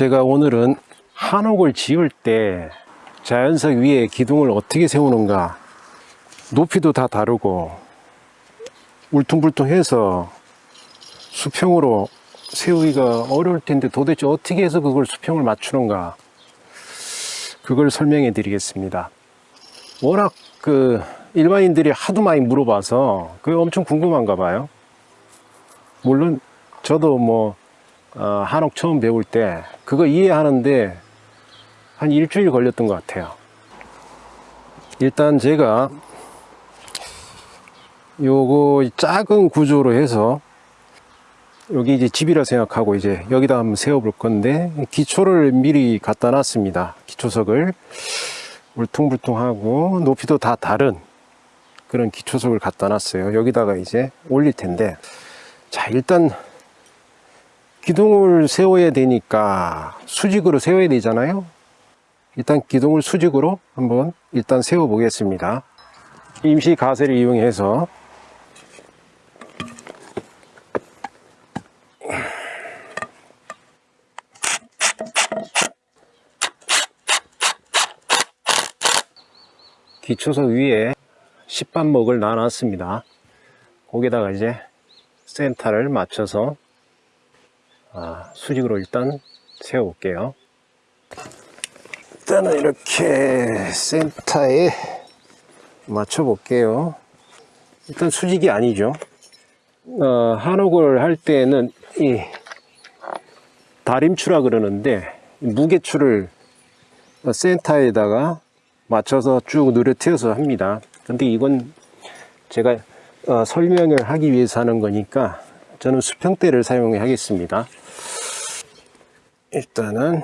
제가 오늘은 한옥을 지을 때 자연석 위에 기둥을 어떻게 세우는가 높이도 다 다르고 울퉁불퉁해서 수평으로 세우기가 어려울 텐데 도대체 어떻게 해서 그걸 수평을 맞추는가 그걸 설명해 드리겠습니다. 워낙 그 일반인들이 하도 많이 물어봐서 그게 엄청 궁금한가 봐요. 물론 저도 뭐 어, 한옥 처음 배울 때 그거 이해하는데 한 일주일 걸렸던 것 같아요. 일단 제가 요거 작은 구조로 해서 여기 이제 집이라 생각하고 이제 여기다 한번 세워 볼 건데 기초를 미리 갖다 놨습니다. 기초석을. 울퉁불퉁하고 높이도 다 다른 그런 기초석을 갖다 놨어요. 여기다가 이제 올릴 텐데. 자 일단 기둥을 세워야 되니까 수직으로 세워야 되잖아요. 일단 기둥을 수직으로 한번 일단 세워 보겠습니다. 임시 가세를 이용해서. 기초석 위에 십반목을 놔놨습니다. 거기다가 이제 센터를 맞춰서 아, 수직으로 일단 세워 볼게요. 일단은 이렇게 센터에 맞춰 볼게요. 일단 수직이 아니죠. 어, 한옥을 할 때는 이 다림추라 그러는데 무게추를 센터에다가 맞춰서 쭉 누르트여서 합니다. 근데 이건 제가 어, 설명을 하기 위해서 하는 거니까 저는 수평대를 사용하겠습니다 일단은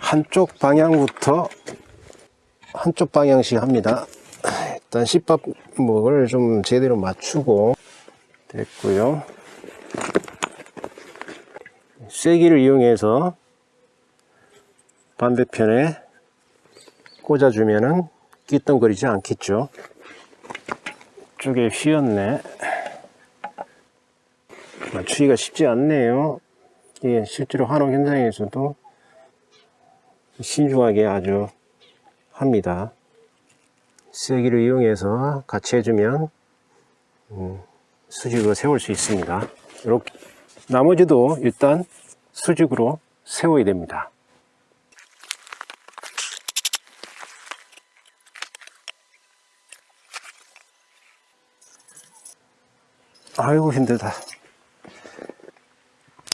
한쪽 방향부터 한쪽 방향씩 합니다. 일단 씹밥목을 좀 제대로 맞추고 됐고요. 쐐기를 이용해서 반대편에 꽂아주면은 끼덩거리지 않겠죠? 쪽에 휘었네. 맞추기가 쉽지 않네요 이게 실제로 한옥 현장에서도 신중하게 아주 합니다. 쐐기를 이용해서 같이 해주면 음, 수직으로 세울 수 있습니다. 이렇게 나머지도 일단 수직으로 세워야 됩니다. 아이고 힘들다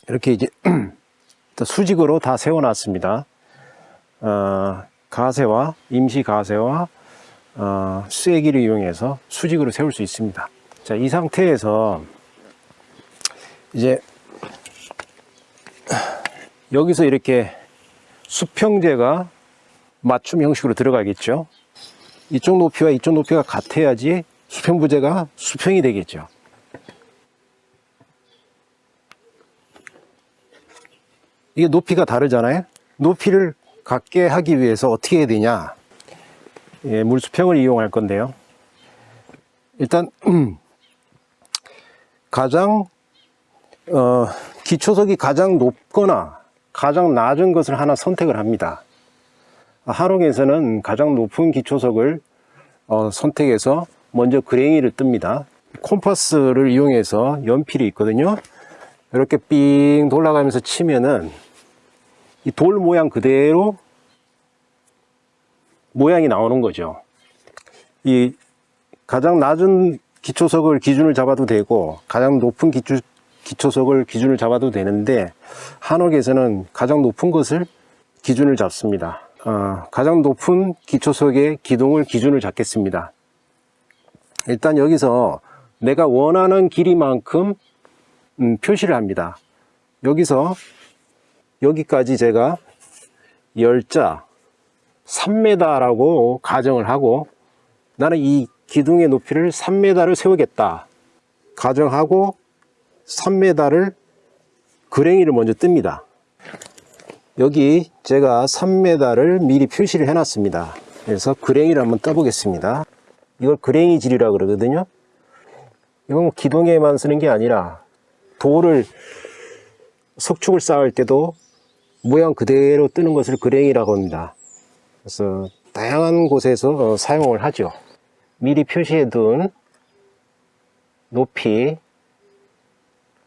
이렇게 이제 수직으로 다 세워 놨습니다. 어, 가세와 임시 가세와 어, 쐐기를 이용해서 수직으로 세울 수 있습니다. 자 이 상태에서 이제 여기서 이렇게 수평제가 맞춤 형식으로 들어가겠죠? 이쪽 높이와 이쪽 높이가 같아야지 수평부제가 수평이 되겠죠 이게 높이가 다르잖아요? 높이를 같게 하기 위해서 어떻게 해야 되냐? 예, 물수평을 이용할 건데요. 일단 가장 어, 기초석이 가장 높거나 가장 낮은 것을 하나 선택을 합니다. 하롱에서는 가장 높은 기초석을 어, 선택해서 먼저 그랭이를 뜹니다. 콤파스를 이용해서 연필이 있거든요. 이렇게 삥 돌아가면서 치면은 이 돌 모양 그대로 모양이 나오는 거죠. 이 가장 낮은 기초석을 기준을 잡아도 되고 가장 높은 기초, 기초석을 기준을 잡아도 되는데 한옥에서는 가장 높은 것을 기준을 잡습니다. 어, 가장 높은 기초석의 기둥을 기준을 잡겠습니다. 일단 여기서 내가 원하는 길이만큼 음, 표시를 합니다. 여기서 여기까지 제가 열자 3m 라고 가정을 하고 나는 이 기둥의 높이를 3m를 세우겠다. 가정하고 3m를 그랭이를 먼저 뜹니다. 여기 제가 3m를 미리 표시를 해 놨습니다. 그래서 그랭이를 한번 떠 보겠습니다. 이걸 그랭이 질이라 그러거든요. 이건 기둥에만 쓰는 게 아니라 돌을 석축을 쌓을 때도 모양 그대로 뜨는 것을 그랭이라고 합니다. 그래서 다양한 곳에서 어, 사용을 하죠. 미리 표시해 둔 높이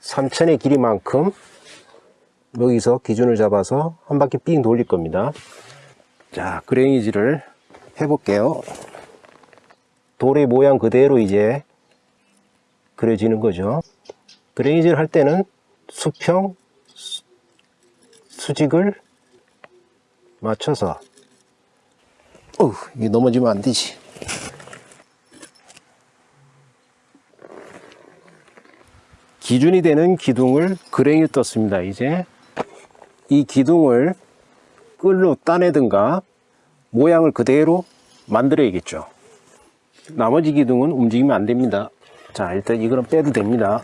3천의 길이만큼 여기서 기준을 잡아서 한 바퀴 삥 돌릴 겁니다. 자, 그랭이질을 해 볼게요. 돌의 모양 그대로 이제 그려지는 거죠. 그레이즈를 할 때는 수평, 수- 수직을 맞춰서 어, 이게 넘어지면 안 되지. 기준이 되는 기둥을 그랭이 떴습니다. 이제 이 기둥을 끌로 따내든가 모양을 그대로 만들어야겠죠. 나머지 기둥은 움직이면 안 됩니다. 자, 일단 이거는 빼도 됩니다.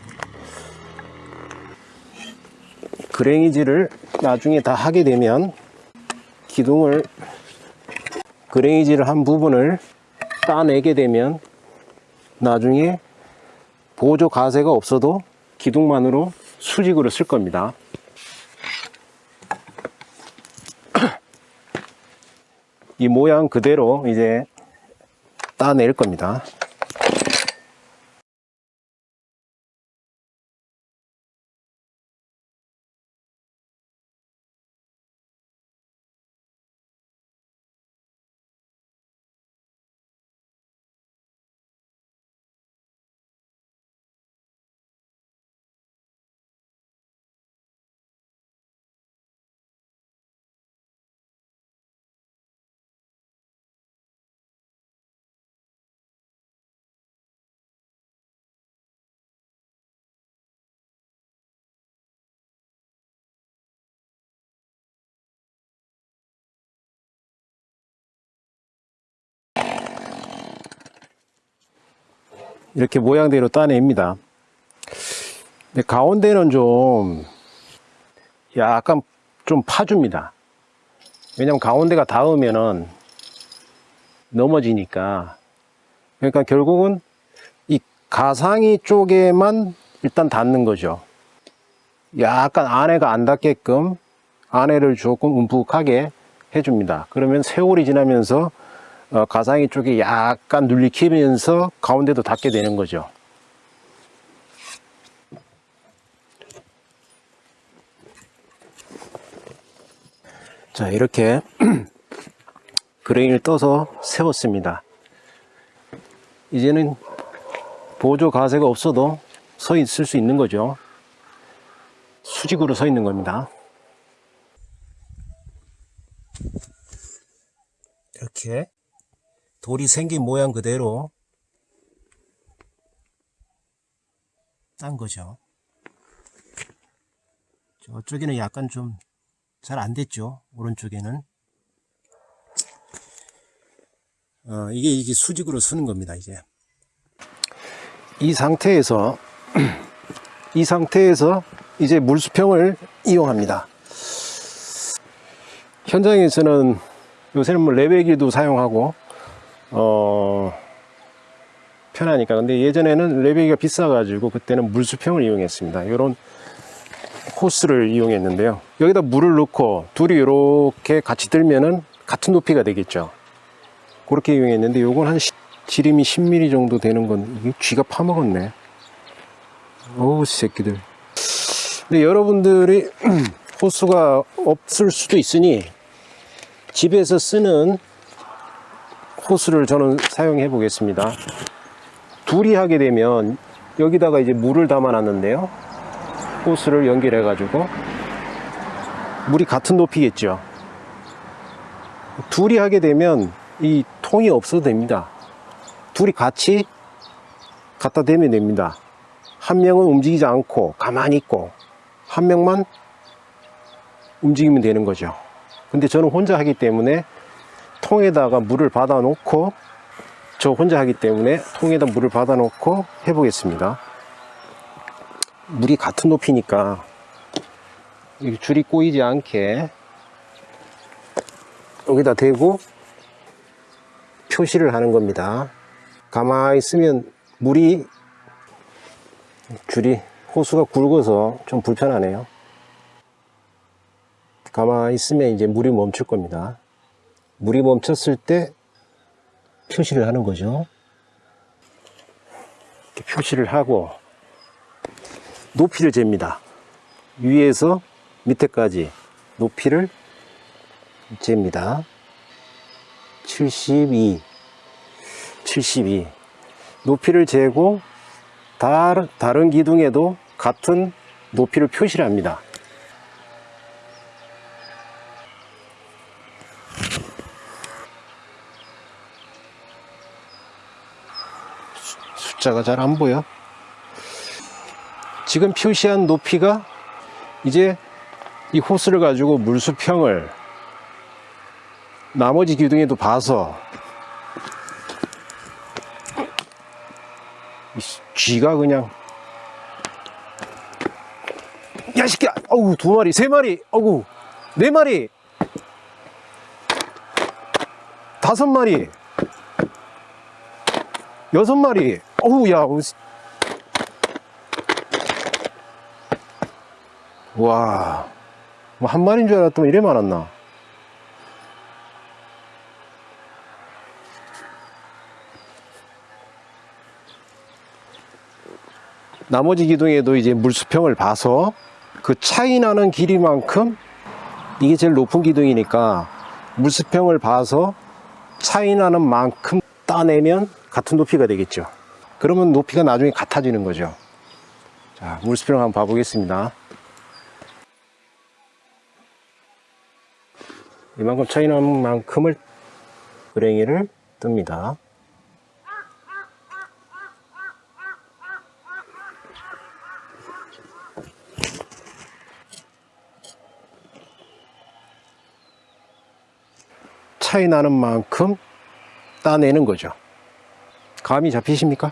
그랭이질을 나중에 다 하게 되면 기둥을 그랭이질을 한 부분을 따내게 되면 나중에 보조 가세가 없어도 기둥만으로 수직으로 쓸 겁니다. 이 모양 그대로 이제 따낼 겁니다. 이렇게 모양대로 따냅니다. 근데 가운데는 좀 약간 좀 파줍니다. 왜냐면 가운데가 닿으면은 넘어지니까. 그러니까 결국은 이 가상이 쪽에만 일단 닿는 거죠. 약간 안에가 안 닿게끔 안에를 조금 움푹하게 해줍니다. 그러면 세월이 지나면서 어, 가상이 쪽이 약간 눌리키면서 가운데도 닿게 되는 거죠. 자, 이렇게 그레인을 떠서 세웠습니다. 이제는 보조 가세가 없어도 서 있을 수 있는 거죠. 수직으로 서 있는 겁니다. 이렇게 돌이 생긴 모양 그대로 딴 거죠. 저쪽에는 약간 좀 잘 안 됐죠. 오른쪽에는. 어, 이게 이게 수직으로 쓰는 겁니다. 이제 이 상태에서 이 상태에서 이제 물수평을 이용합니다. 현장에서는 요새는 뭐 레벨기도 사용하고 어 편하니까 근데 예전에는 레벨기가 비싸 가지고 그때는 물수평을 이용했습니다. 이런 호스를 이용했는데요. 여기다 물을 넣고 둘이 이렇게 같이 들면은 같은 높이가 되겠죠. 그렇게 이용했는데 요건 한 시- 지름이 10mm 정도 되는 건 이게 쥐가 파먹었네. 어우 새끼들. 근데 여러분들이 호스가 없을 수도 있으니 집에서 쓰는 호스를 저는 사용해 보겠습니다. 둘이 하게 되면 여기다가 이제 물을 담아 놨는데요. 호스를 연결해 가지고 물이 같은 높이겠죠. 둘이 하게 되면 이 통이 없어도 됩니다. 둘이 같이 갖다 대면 됩니다. 한 명은 움직이지 않고 가만히 있고 한 명만 움직이면 되는 거죠. 근데 저는 혼자 하기 때문에 통에다가 물을 받아 놓고 저 혼자 하기 때문에 통에다 물을 받아 놓고 해 보겠습니다. 물이 같은 높이니까 줄이 꼬이지 않게 여기다 대고 표시를 하는 겁니다. 가만히 있으면 물이 줄이 호수가 굵어서 좀 불편하네요. 가만히 있으면 이제 물이 멈출 겁니다. 물이 멈췄을 때 표시를 하는 거죠. 표시를 하고 높이를 잽니다. 위에서 밑에까지 높이를 잽니다. 72, 72. 높이를 재고 다른 기둥에도 같은 높이를 표시를 합니다. 수- 숫자가 잘 안 보여. 지금 표시한 높이가 이제 이 호스를 가지고 물수평을 나머지 기둥에도 봐서 이 쥐가 그냥 야 새끼야! 어우 두 마리 세 마리! 어우 네 마리! 다섯 마리! 여섯 마리 어우 야 어우, 씨. 와, 뭐 한 마리인 줄 알았더니 이래 많았나? 나머지 기둥에도 이제 물수평을 봐서 그 차이 나는 길이만큼 이게 제일 높은 기둥이니까 물수평을 봐서 차이 나는 만큼 따내면 같은 높이가 되겠죠. 그러면 높이가 나중에 같아지는 거죠. 자, 물수평 한번 봐보겠습니다. 이만큼 차이 나는 만큼을 그랭이를 뜹니다. 차이 나는 만큼 따내는 거죠. 감이 잡히십니까?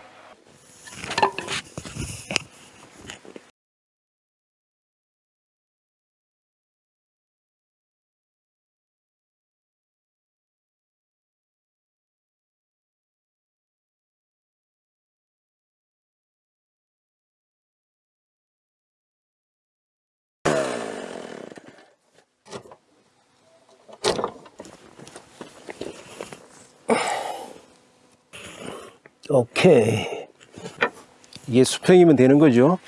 오케이. 이게 수평이면 되는 거죠.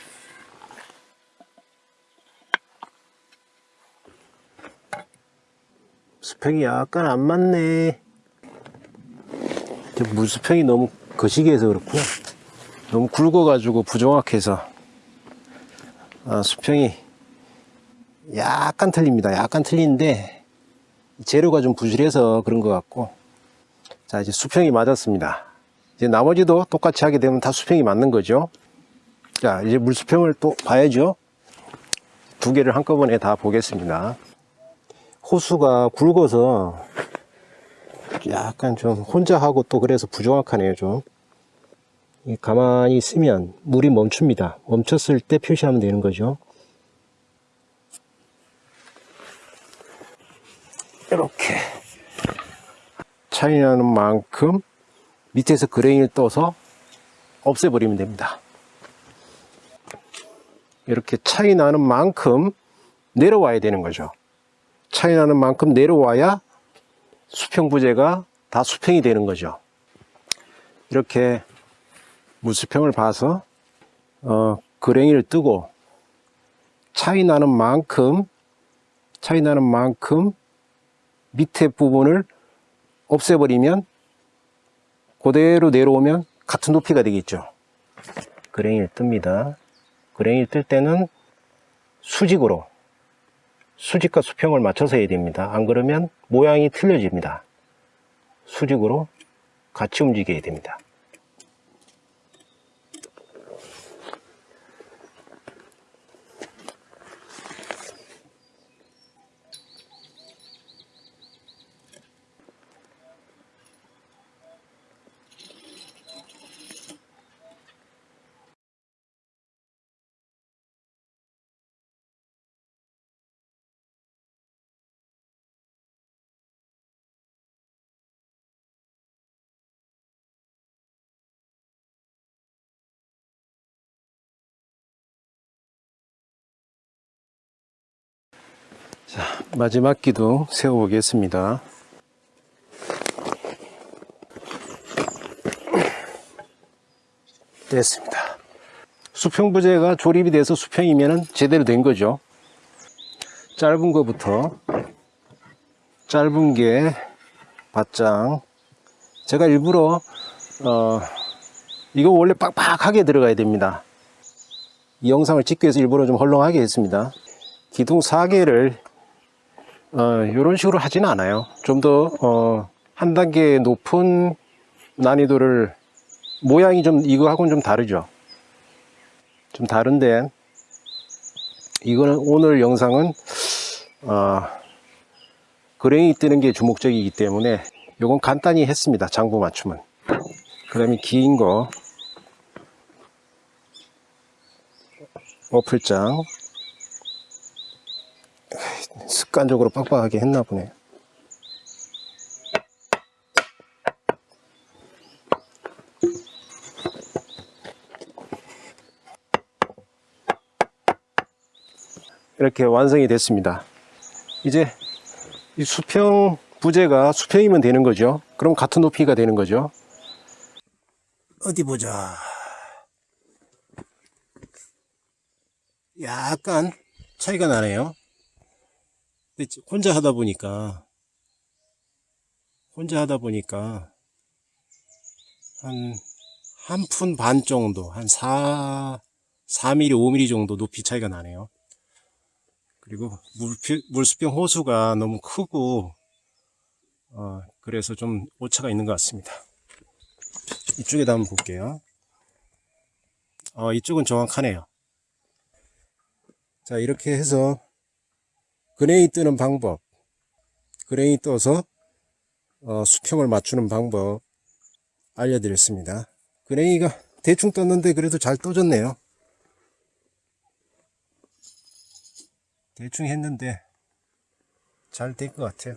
수평이 약간 안 맞네. 저 물수평이 너무 거시기 해서 그렇구나. 너무 굵어 가지고 부정확해서. 아, 수평이 약간 틀립니다. 약간 틀린데, 재료가 좀 부실해서 그런 것 같고. 자, 이제 수평이 맞았습니다. 이제 나머지도 똑같이 하게 되면 다 수평이 맞는 거죠. 자, 이제 물수평을 또 봐야죠. 두 개를 한꺼번에 다 보겠습니다. 호수가 굵어서 약간 좀 혼자 하고 또 그래서 부정확하네요, 좀. 이 가만히 있으면 물이 멈춥니다. 멈췄을 때 표시하면 되는 거죠. 이렇게 차이 나는 만큼 밑에서 그레인을 떠서 없애버리면 됩니다. 이렇게 차이 나는 만큼 내려와야 되는 거죠. 차이 나는 만큼 내려와야 수평 부재가 다 수평이 되는 거죠. 이렇게 물수평을 봐서 어, 그랭이를 뜨고 차이 나는 만큼 차이 나는 만큼 밑에 부분을 없애버리면 그대로 내려오면 같은 높이가 되겠죠. 그랭이를 뜹니다. 그랭이를 뜰 때는 수직으로 수직과 수평을 맞춰서 해야 됩니다. 안 그러면 모양이 틀려집니다. 수직으로 같이 움직여야 됩니다. 자, 마지막 기둥 세워보겠습니다. 됐습니다. 수평 부재가 조립이 돼서 수평이면 제대로 된 거죠. 짧은 거부터 짧은 게 바짱 제가 일부러 어 이거 원래 빡빡하게 들어가야 됩니다. 이 영상을 찍기 위해서 일부러 좀 헐렁하게 했습니다. 기둥 4개를 어, 이런 식으로 하지는 않아요. 좀더 어, 한 단계 높은 난이도를 모양이 좀 이거하고는 좀 다르죠. 좀 다른데 이거는 오늘 영상은 어, 그레인이 뜨는 게 주목적이기 때문에 요건 간단히 했습니다. 장부 맞춤은. 그 다음에 긴 거 어플장 습관적으로 빡빡하게 했나 보네. 이렇게 완성이 됐습니다. 이제 이 수평 부재가 수평이면 되는 거죠. 그럼 같은 높이가 되는 거죠. 어디 보자. 약간 차이가 나네요. 근데 혼자 하다 보니까 혼자 하다 보니까 한 한 푼 반 정도 한 4, 4mm, 5mm 정도 높이 차이가 나네요. 그리고 물수평 호수가 너무 크고 어, 그래서 좀 오차가 있는 것 같습니다. 이쪽에다 한번 볼게요. 어, 이쪽은 정확하네요. 자 이렇게 해서 그레이 뜨는 방법 그레이 떠서 어, 수평을 맞추는 방법 알려드렸습니다. 그레이가 대충 떴는데 그래도 잘 떠졌네요. 대충 했는데 잘된것 같아요.